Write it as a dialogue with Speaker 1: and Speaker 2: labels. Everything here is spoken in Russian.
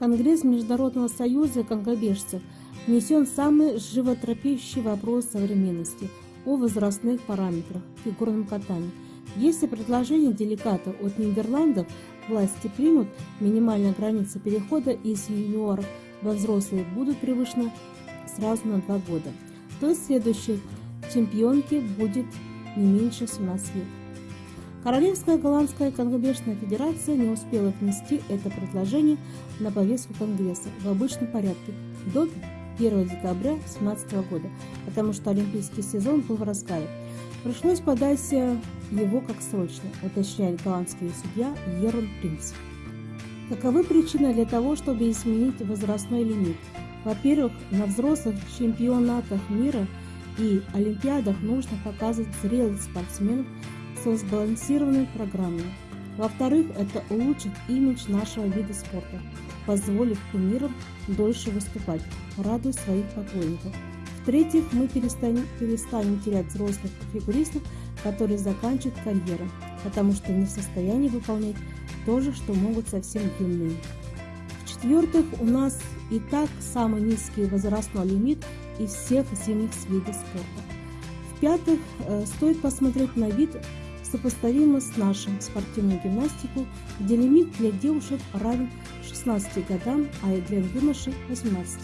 Speaker 1: Конгресс Международного союза конькобежцев внесен самый животропящий вопрос современности о возрастных параметрах в фигурном катании. Если предложение делегата от Нидерландов власти примут, минимальная граница перехода из юниоров во взрослые будут превышены сразу на два года, то следующей чемпионке будет не меньше 17 лет. Королевская голландская конкобежная федерация не успела внести это предложение на повестку Конгресса в обычном порядке до 1 декабря 2017 года, потому что олимпийский сезон был в разгаре. Пришлось подать его как срочно, уточняет голландский судья Ерон Принц. Каковы причины для того, чтобы изменить возрастной лимит? Во-первых, на взрослых чемпионатах мира и олимпиадах нужно показывать зрелых спортсменов со сбалансированной программой. Во-вторых, это улучшит имидж нашего вида спорта, позволив кумирам дольше выступать, радуя своих поклонников. В-третьих, мы перестанем, перестанем терять взрослых фигуристов, которые заканчивают карьеру, потому что не в состоянии выполнять то же, что могут совсем юные. В-четвертых, у нас и так самый низкий возрастной лимит из всех зимних видов спорта. В-пятых, э, стоит посмотреть на вид сопоставимо с нашим спортивной гимнастику, где лимит для девушек равен 16 годам, а для юношей 18.